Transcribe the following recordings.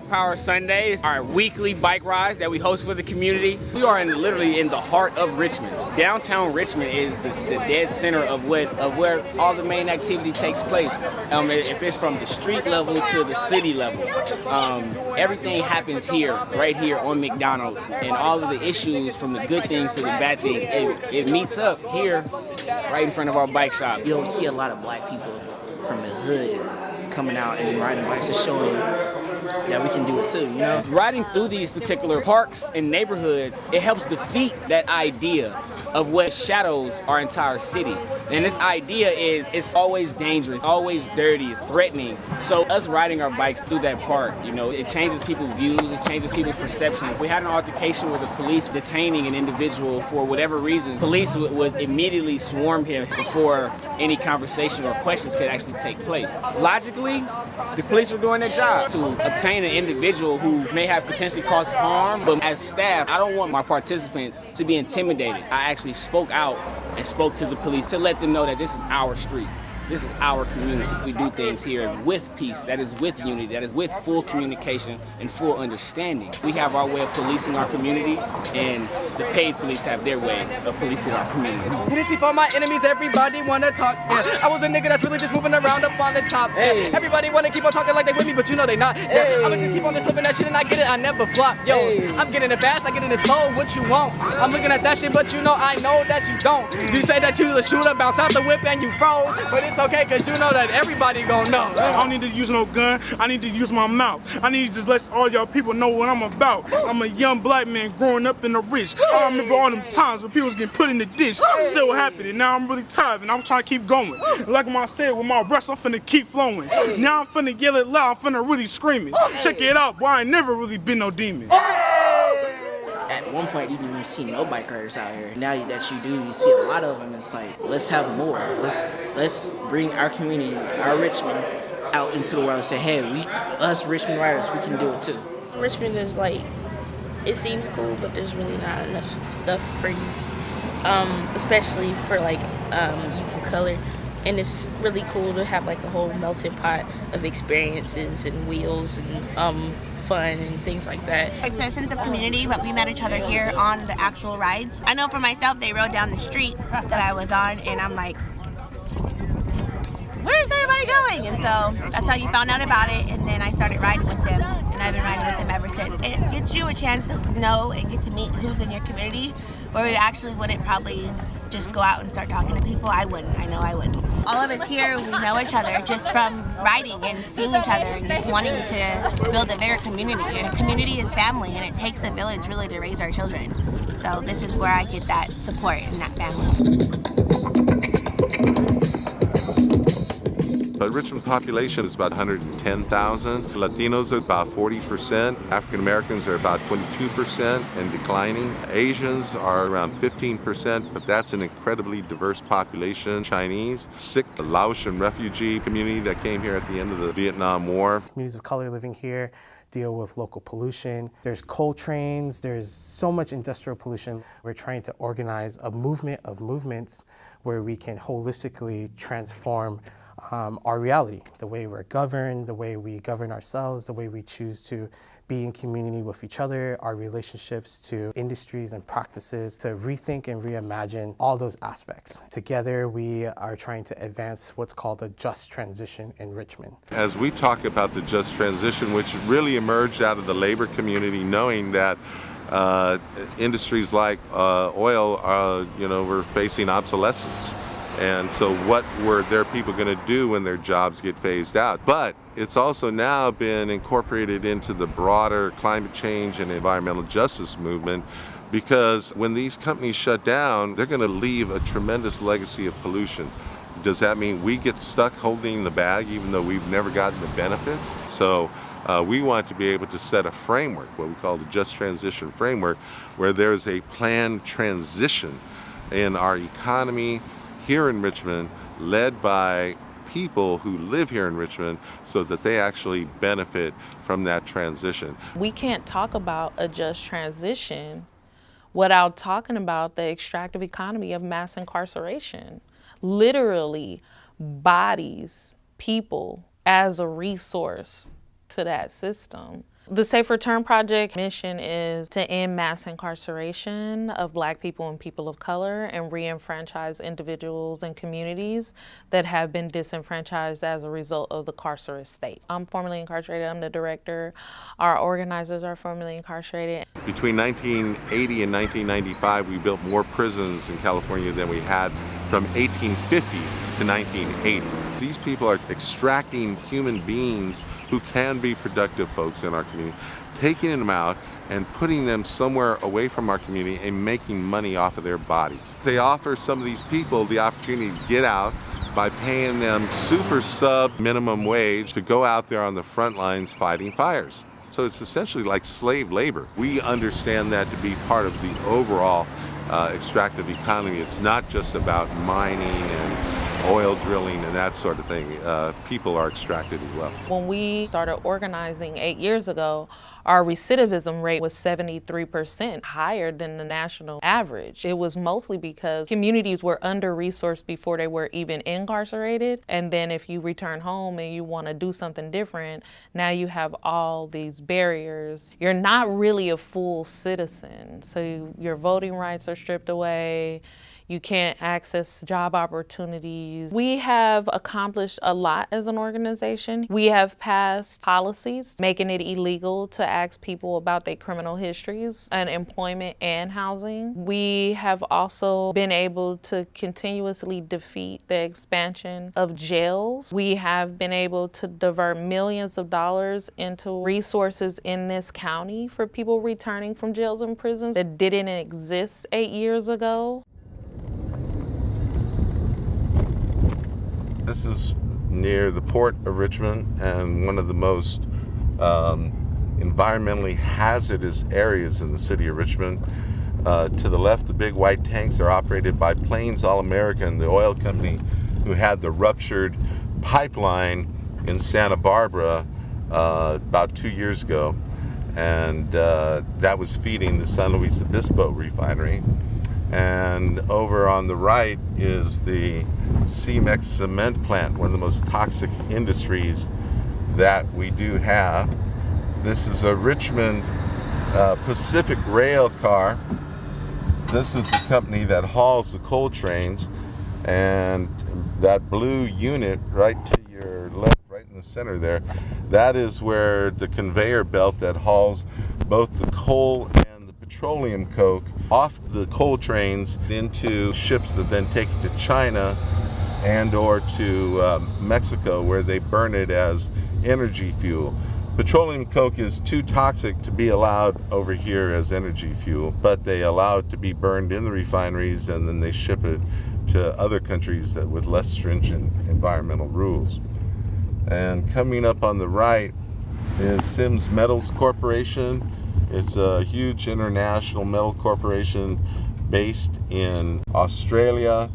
Power Sundays, our weekly bike rides that we host for the community. We are in, literally in the heart of Richmond. Downtown Richmond is the, the dead center of what of where all the main activity takes place. Um, if it's from the street level to the city level, um, everything happens here, right here on McDonald, and all of the issues from the good things to the bad things, it, it meets up here, right in front of our bike shop. You don't see a lot of black people from the hood coming out and riding bikes and showing that we can do it too, you know? Riding through these particular parks and neighborhoods, it helps defeat that idea of what shadows our entire city. And this idea is it's always dangerous, always dirty, threatening. So us riding our bikes through that park, you know, it changes people's views, it changes people's perceptions. We had an altercation with the police detaining an individual for whatever reason. Police was immediately swarmed him before any conversation or questions could actually take place. Logically, the police were doing their job to obtain an individual who may have potentially caused harm, but as staff, I don't want my participants to be intimidated. I actually spoke out and spoke to the police to let them know that this is our street. This is our community. We do things here with peace, that is with unity, that is with full communication and full understanding. We have our way of policing our community, and the paid police have their way of policing our community. Unity for my enemies, everybody wanna talk. Yeah. I was a nigga that's really just moving around up on the top. Yeah. Hey. Everybody wanna keep on talking like they with me, but you know they not. Yeah. Hey. I'ma just keep on flipping that shit and I get it, I never flop. Yo, hey. I'm getting it fast, I get in it slow, what you want? I'm looking at that shit, but you know I know that you don't. You say that you the shooter, bounce out the whip and you froze, but it's okay, cause you know that everybody gonna know. I don't need to use no gun, I need to use my mouth. I need to just let all y'all people know what I'm about. I'm a young black man growing up in the rich. I remember all them times when people was getting put in the ditch, still happening. Now I'm really tired and I'm trying to keep going. Like I said, with my breath, I'm finna keep flowing. Now I'm finna yell it loud, I'm finna really scream it. Check it out, boy, I ain't never really been no demon at one point you didn't even see no bike riders out here. Now that you do, you see a lot of them. It's like, let's have more. Let's let's bring our community, our Richmond, out into the world and say, hey, we, us Richmond riders, we can do it too. Richmond is like, it seems cool, but there's really not enough stuff for youth, um, especially for like um, youth of color. And it's really cool to have like a whole melting pot of experiences and wheels and um, fun and things like that. It's a sense of community, but we met each other here on the actual rides. I know for myself, they rode down the street that I was on, and I'm like, where's everybody going? And so that's how you found out about it, and then I started riding with them, and I've been riding with them ever since. It gives you a chance to know and get to meet who's in your community, where you actually wouldn't probably just go out and start talking to people. I wouldn't. I know I wouldn't. All of us here, we know each other just from riding and seeing each other and just wanting to build a bigger community. And a community is family, and it takes a village really to raise our children. So this is where I get that support and that family. The Richmond population is about 110,000. Latinos are about 40%. African Americans are about 22% and declining. Asians are around 15%, but that's an incredibly diverse population. Chinese, Sikh, Laotian refugee community that came here at the end of the Vietnam War. Communities of color living here deal with local pollution. There's coal trains, there's so much industrial pollution. We're trying to organize a movement of movements where we can holistically transform um, our reality, the way we're governed, the way we govern ourselves, the way we choose to be in community with each other, our relationships to industries and practices, to rethink and reimagine all those aspects. Together, we are trying to advance what's called a just transition in Richmond. As we talk about the just transition, which really emerged out of the labor community, knowing that uh, industries like uh, oil, uh, you know, were facing obsolescence. And so what were their people going to do when their jobs get phased out? But it's also now been incorporated into the broader climate change and environmental justice movement because when these companies shut down, they're going to leave a tremendous legacy of pollution. Does that mean we get stuck holding the bag even though we've never gotten the benefits? So uh, we want to be able to set a framework, what we call the Just Transition Framework, where there's a planned transition in our economy, here in Richmond led by people who live here in Richmond so that they actually benefit from that transition. We can't talk about a just transition without talking about the extractive economy of mass incarceration. Literally, bodies, people as a resource to that system. The Safe Return Project mission is to end mass incarceration of black people and people of color and re-enfranchise individuals and communities that have been disenfranchised as a result of the carceral state. I'm formerly incarcerated, I'm the director. Our organizers are formerly incarcerated. Between 1980 and 1995, we built more prisons in California than we had from 1850 to 1980. These people are extracting human beings who can be productive folks in our community, taking them out and putting them somewhere away from our community and making money off of their bodies. They offer some of these people the opportunity to get out by paying them super sub minimum wage to go out there on the front lines fighting fires. So it's essentially like slave labor. We understand that to be part of the overall uh, extractive economy. It's not just about mining and oil drilling and that sort of thing. Uh, people are extracted as well. When we started organizing eight years ago, our recidivism rate was 73% higher than the national average. It was mostly because communities were under-resourced before they were even incarcerated. And then if you return home and you want to do something different, now you have all these barriers. You're not really a full citizen. So your voting rights are stripped away you can't access job opportunities. We have accomplished a lot as an organization. We have passed policies making it illegal to ask people about their criminal histories and employment and housing. We have also been able to continuously defeat the expansion of jails. We have been able to divert millions of dollars into resources in this county for people returning from jails and prisons that didn't exist eight years ago. This is near the port of Richmond and one of the most um, environmentally hazardous areas in the city of Richmond. Uh, to the left, the big white tanks are operated by Plains All American, the oil company who had the ruptured pipeline in Santa Barbara uh, about two years ago. And uh, that was feeding the San Luis Obispo refinery. And over on the right is the Cemex cement plant, one of the most toxic industries that we do have. This is a Richmond uh, Pacific Rail car. This is the company that hauls the coal trains and that blue unit right to your left, right in the center there, that is where the conveyor belt that hauls both the coal and the petroleum coke off the coal trains into ships that then take it to China and or to um, Mexico where they burn it as energy fuel. Petroleum coke is too toxic to be allowed over here as energy fuel, but they allow it to be burned in the refineries and then they ship it to other countries that with less stringent environmental rules. And coming up on the right is Sims Metals Corporation. It's a huge international metal corporation based in Australia.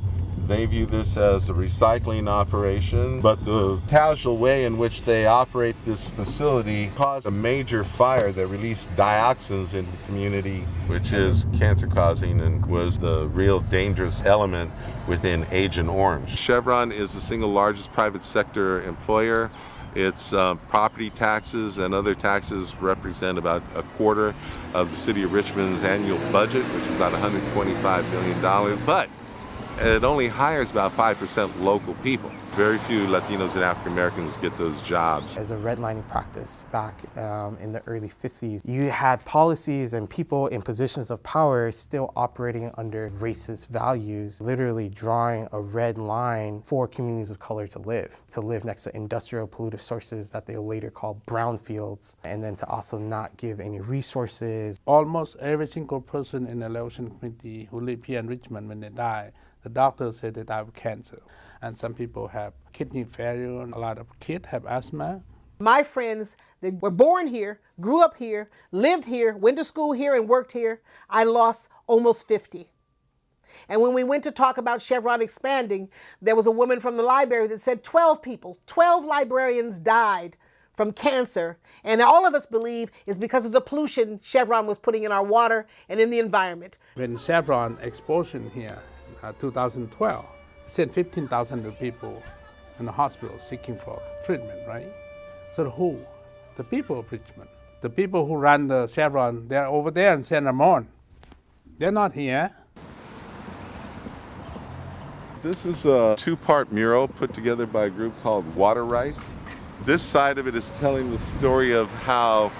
They view this as a recycling operation, but the casual way in which they operate this facility caused a major fire that released dioxins into the community, which is cancer causing and was the real dangerous element within Agent Orange. Chevron is the single largest private sector employer. Its uh, property taxes and other taxes represent about a quarter of the city of Richmond's annual budget, which is about $125 million. But it only hires about 5% local people. Very few Latinos and African Americans get those jobs. As a redlining practice back um, in the early 50s, you had policies and people in positions of power still operating under racist values, literally drawing a red line for communities of color to live, to live next to industrial pollutive sources that they later call brownfields, and then to also not give any resources. Almost every single person in the election committee who live here in Richmond when they die the doctor said they die of cancer. And some people have kidney failure, and a lot of kids have asthma. My friends that were born here, grew up here, lived here, went to school here, and worked here, I lost almost 50. And when we went to talk about Chevron expanding, there was a woman from the library that said 12 people, 12 librarians died from cancer. And all of us believe is because of the pollution Chevron was putting in our water and in the environment. When Chevron explosion here, uh, 2012, sent 15,000 people in the hospital seeking for treatment, right? So who The people of Richmond. The people who run the Chevron, they're over there in San Ramon. They're not here. This is a two-part mural put together by a group called Water Rights. This side of it is telling the story of how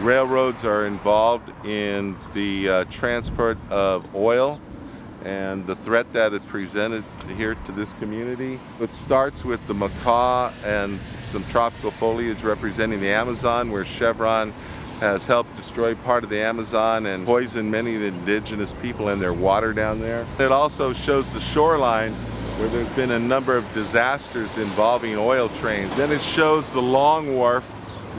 railroads are involved in the uh, transport of oil and the threat that it presented here to this community. It starts with the macaw and some tropical foliage representing the Amazon where Chevron has helped destroy part of the Amazon and poison many of the indigenous people and their water down there. It also shows the shoreline where there's been a number of disasters involving oil trains. Then it shows the Long Wharf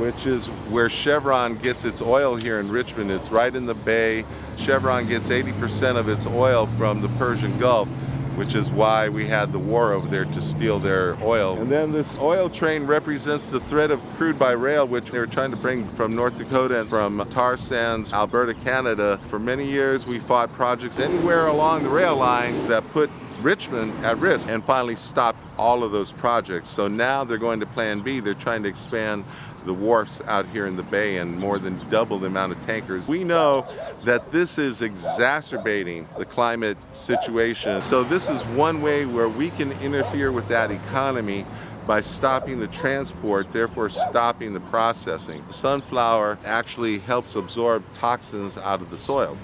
which is where Chevron gets its oil here in Richmond. It's right in the bay. Chevron gets 80% of its oil from the Persian Gulf, which is why we had the war over there to steal their oil. And then this oil train represents the threat of crude by rail, which they were trying to bring from North Dakota and from tar sands, Alberta, Canada. For many years, we fought projects anywhere along the rail line that put Richmond at risk and finally stopped all of those projects. So now they're going to Plan B. They're trying to expand the wharfs out here in the bay and more than double the amount of tankers. We know that this is exacerbating the climate situation. So this is one way where we can interfere with that economy by stopping the transport, therefore stopping the processing. Sunflower actually helps absorb toxins out of the soil.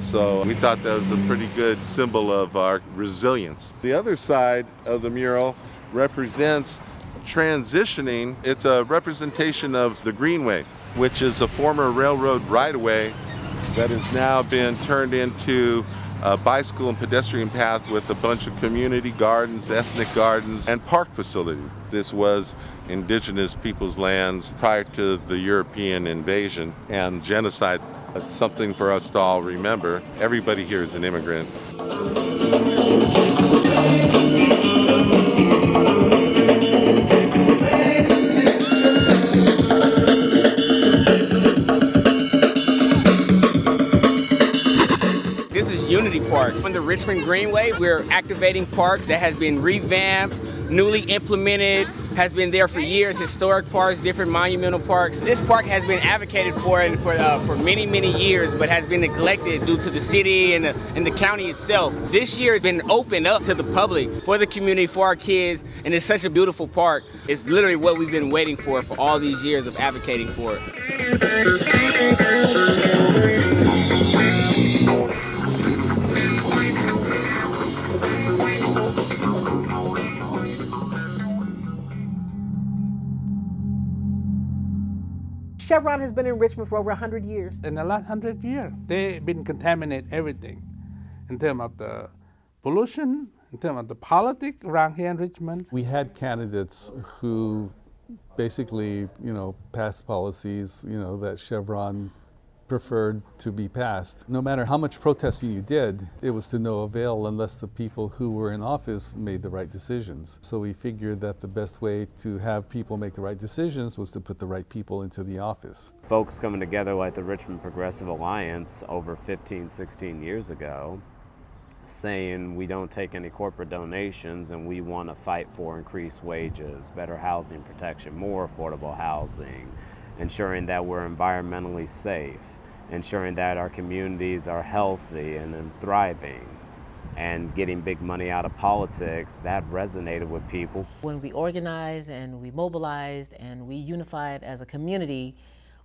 So we thought that was a pretty good symbol of our resilience. The other side of the mural represents transitioning, it's a representation of the Greenway, which is a former railroad right-of-way that has now been turned into a bicycle and pedestrian path with a bunch of community gardens, ethnic gardens, and park facilities. This was indigenous people's lands prior to the European invasion and genocide. It's something for us to all remember. Everybody here is an immigrant. Richmond Greenway, we're activating parks that has been revamped, newly implemented, has been there for years, historic parks, different monumental parks. This park has been advocated for and for, uh, for many, many years, but has been neglected due to the city and the, and the county itself. This year it's been opened up to the public, for the community, for our kids, and it's such a beautiful park. It's literally what we've been waiting for for all these years of advocating for it. Chevron has been in Richmond for over 100 years. In the last 100 years, they've been contaminating everything in terms of the pollution, in terms of the politics around here in Richmond. We had candidates who basically, you know, passed policies, you know, that Chevron preferred to be passed. No matter how much protesting you did, it was to no avail unless the people who were in office made the right decisions. So we figured that the best way to have people make the right decisions was to put the right people into the office. Folks coming together like the Richmond Progressive Alliance over 15, 16 years ago saying we don't take any corporate donations and we want to fight for increased wages, better housing protection, more affordable housing, ensuring that we're environmentally safe, ensuring that our communities are healthy and thriving and getting big money out of politics, that resonated with people. When we organized and we mobilized and we unified as a community,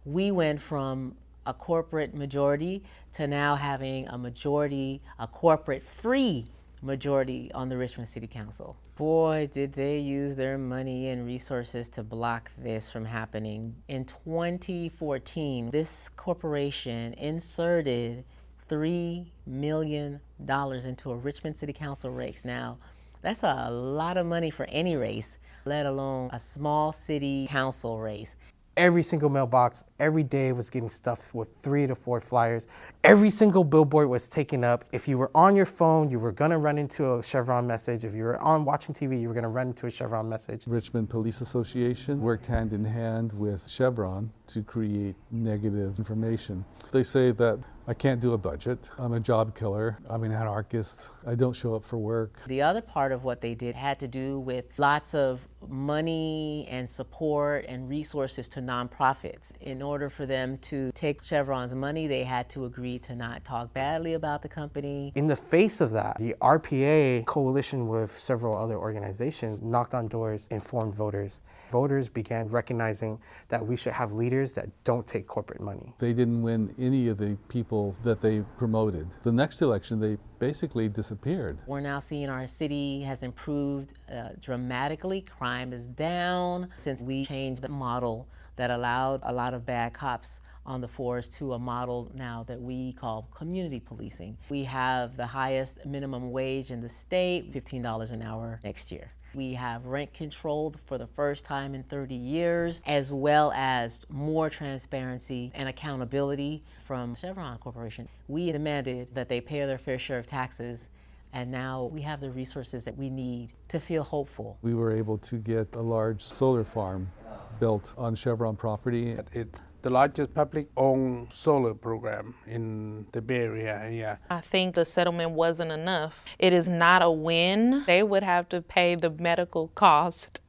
we went from a corporate majority to now having a majority, a corporate free majority on the Richmond City Council. Boy, did they use their money and resources to block this from happening. In 2014, this corporation inserted $3 million into a Richmond City Council race. Now, that's a lot of money for any race, let alone a small city council race. Every single mailbox every day was getting stuffed with three to four flyers. Every single billboard was taken up. If you were on your phone, you were gonna run into a Chevron message. If you were on watching TV, you were gonna run into a Chevron message. Richmond Police Association worked hand in hand with Chevron to create negative information. They say that I can't do a budget, I'm a job killer, I'm an anarchist, I don't show up for work. The other part of what they did had to do with lots of money and support and resources to nonprofits. In order for them to take Chevron's money, they had to agree to not talk badly about the company. In the face of that, the RPA coalition with several other organizations knocked on doors, informed voters. Voters began recognizing that we should have leaders that don't take corporate money. They didn't win any of the people that they promoted. The next election, they basically disappeared. We're now seeing our city has improved uh, dramatically. Crime is down since we changed the model that allowed a lot of bad cops on the force to a model now that we call community policing. We have the highest minimum wage in the state, $15 an hour next year. We have rent control for the first time in 30 years, as well as more transparency and accountability from Chevron Corporation. We demanded that they pay their fair share of taxes and now we have the resources that we need to feel hopeful. We were able to get a large solar farm built on Chevron property. It's the largest public-owned solar program in the Bay Area. Yeah. I think the settlement wasn't enough. It is not a win. They would have to pay the medical cost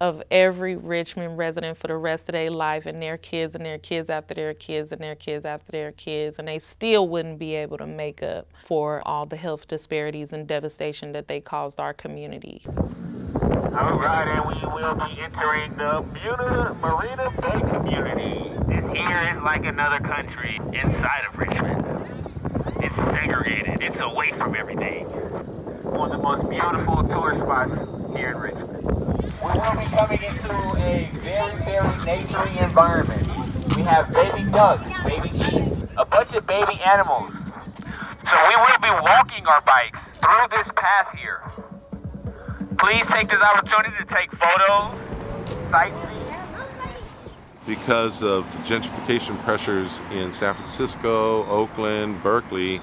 of every Richmond resident for the rest of their life and their kids and their kids after their kids and their kids after their kids, and they still wouldn't be able to make up for all the health disparities and devastation that they caused our community. All right, and we will be entering the Muna Marina Bay community. This here is like another country inside of Richmond. It's segregated. It's away from everything. One of the most beautiful tourist spots here in Richmond. We will be coming into a very, very naturey environment. We have baby ducks, baby geese, a bunch of baby animals. So we will be walking our bikes through this path here. Please take this opportunity to take photos, sightsee. Because of gentrification pressures in San Francisco, Oakland, Berkeley,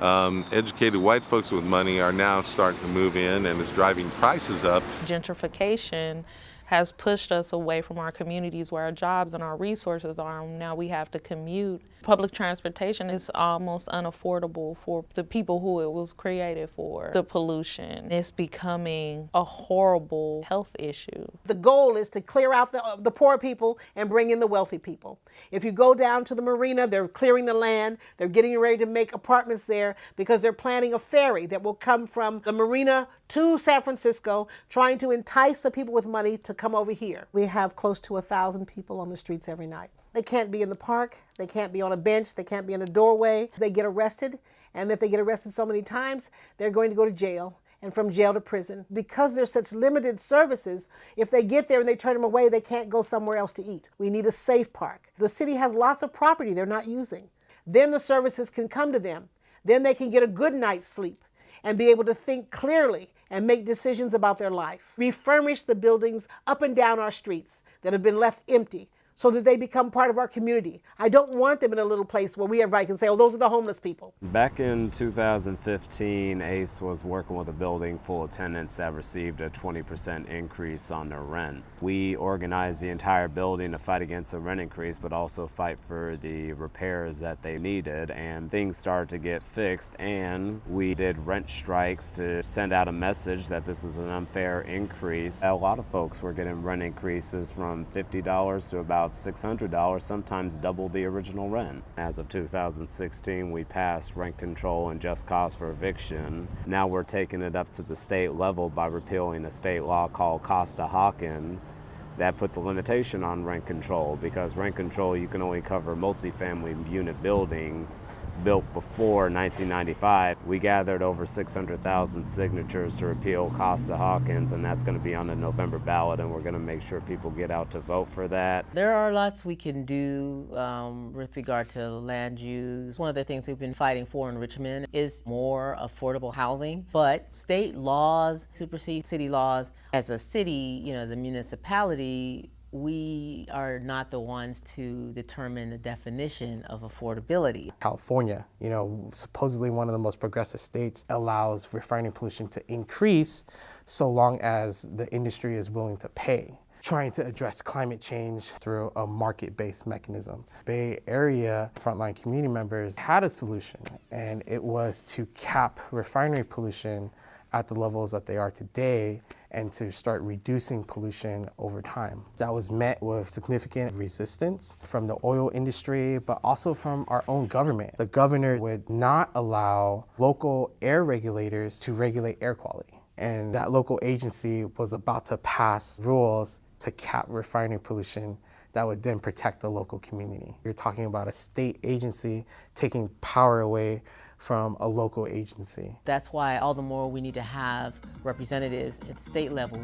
um, educated white folks with money are now starting to move in and is driving prices up. Gentrification has pushed us away from our communities where our jobs and our resources are. Now we have to commute. Public transportation is almost unaffordable for the people who it was created for. The pollution is becoming a horrible health issue. The goal is to clear out the, the poor people and bring in the wealthy people. If you go down to the marina, they're clearing the land. They're getting ready to make apartments there because they're planning a ferry that will come from the marina to San Francisco, trying to entice the people with money to come over here. We have close to a thousand people on the streets every night. They can't be in the park, they can't be on a bench, they can't be in a doorway. They get arrested, and if they get arrested so many times, they're going to go to jail and from jail to prison. Because there's such limited services, if they get there and they turn them away, they can't go somewhere else to eat. We need a safe park. The city has lots of property they're not using. Then the services can come to them. Then they can get a good night's sleep and be able to think clearly and make decisions about their life. Refurnish the buildings up and down our streets that have been left empty so that they become part of our community. I don't want them in a little place where we everybody can say, oh, those are the homeless people. Back in 2015, ACCE was working with a building full of tenants that received a 20% increase on their rent. We organized the entire building to fight against the rent increase, but also fight for the repairs that they needed, and things started to get fixed, and we did rent strikes to send out a message that this is an unfair increase. A lot of folks were getting rent increases from $50 to about $600, sometimes double the original rent. As of 2016, we passed rent control and just cause for eviction. Now we're taking it up to the state level by repealing a state law called Costa-Hawkins that puts a limitation on rent control because rent control you can only cover multifamily unit buildings built before 1995. We gathered over 600,000 signatures to repeal Costa-Hawkins, and that's going to be on the November ballot, and we're going to make sure people get out to vote for that. There are lots we can do um, with regard to land use. One of the things we've been fighting for in Richmond is more affordable housing, but state laws supersede city laws. As a city, you know, as a municipality, we are not the ones to determine the definition of affordability. California, you know, supposedly one of the most progressive states, allows refining pollution to increase so long as the industry is willing to pay. trying to address climate change through a market-based mechanism. Bay Area frontline community members had a solution, and it was to cap refinery pollution at the levels that they are today and to start reducing pollution over time. That was met with significant resistance from the oil industry, but also from our own government. The governor would not allow local air regulators to regulate air quality. And that local agency was about to pass rules to cap refinery pollution that would then protect the local community. You're talking about a state agency taking power away from a local agency. That's why all the more we need to have representatives at the state level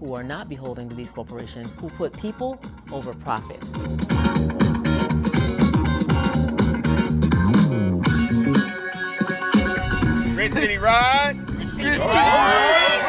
who are not beholden to these corporations, who put people over profits. Rich City Ride. Rich City Ride.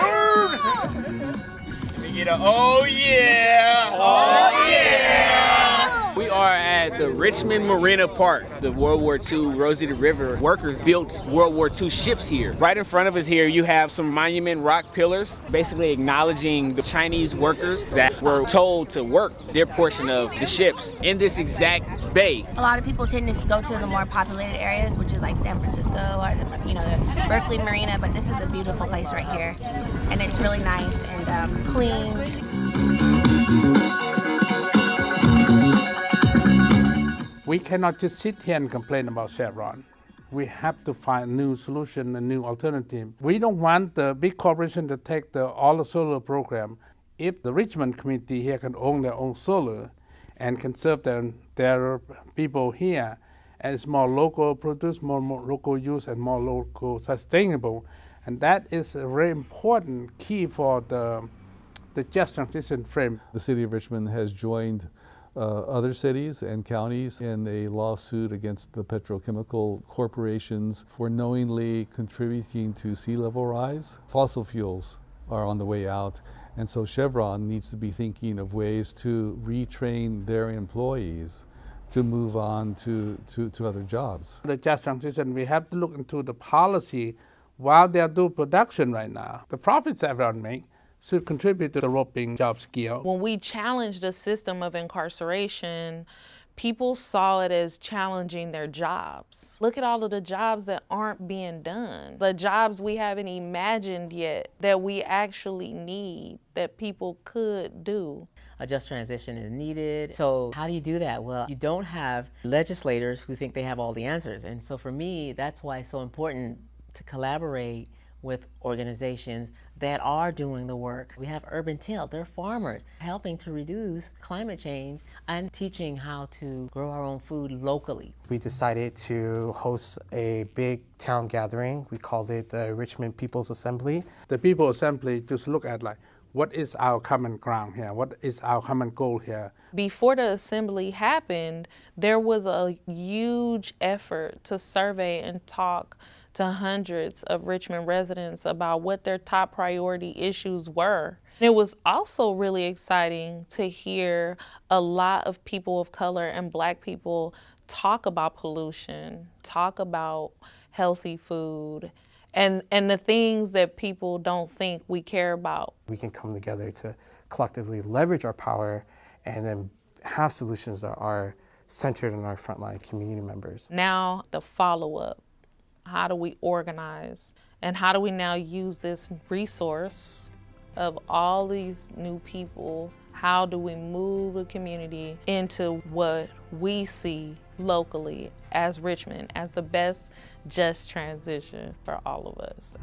Let me get a oh yeah. Oh yeah. We are at the Richmond Marina Park. The World War II Rosie the Riveter workers built World War II ships here. Right in front of us here, you have some monument rock pillars, basically acknowledging the Chinese workers that were told to work their portion of the ships in this exact bay. A lot of people tend to go to the more populated areas, which is like San Francisco or the, you know, the Berkeley Marina, but this is a beautiful place right here. And it's really nice and um, clean. We cannot just sit here and complain about Chevron. We have to find new solution, a new alternative. We don't want the big corporation to take the all the solar program. If the Richmond community here can own their own solar and can serve their, their people here, and it's more local produce, more, more local use, and more local sustainable. And that is a very important key for the, the just transition frame. The city of Richmond has joined uh, other cities and counties in a lawsuit against the petrochemical corporations for knowingly contributing to sea level rise. Fossil fuels are on the way out, and so Chevron needs to be thinking of ways to retrain their employees to move on to, to, to other jobs. The just transition, we have to look into the policy while they are doing production right now. The profits everyone make should contribute to the developing job skill. When we challenged the system of incarceration, people saw it as challenging their jobs. Look at all of the jobs that aren't being done, the jobs we haven't imagined yet that we actually need, that people could do. A just transition is needed. So how do you do that? Well, you don't have legislators who think they have all the answers. And so for me, that's why it's so important to collaborate with organizations that are doing the work. We have Urban Tilth, they're farmers helping to reduce climate change and teaching how to grow our own food locally. We decided to host a big town gathering. We called it the Richmond People's Assembly. The People's Assembly just look at like, what is our common ground here? What is our common goal here? Before the assembly happened, there was a huge effort to survey and talk to hundreds of Richmond residents about what their top priority issues were. And it was also really exciting to hear a lot of people of color and black people talk about pollution, talk about healthy food, and, and the things that people don't think we care about. We can come together to collectively leverage our power and then have solutions that are centered in our frontline community members. Now the follow-up how do we organize? And how do we now use this resource of all these new people? How do we move the community into what we see locally as Richmond as the best just transition for all of us?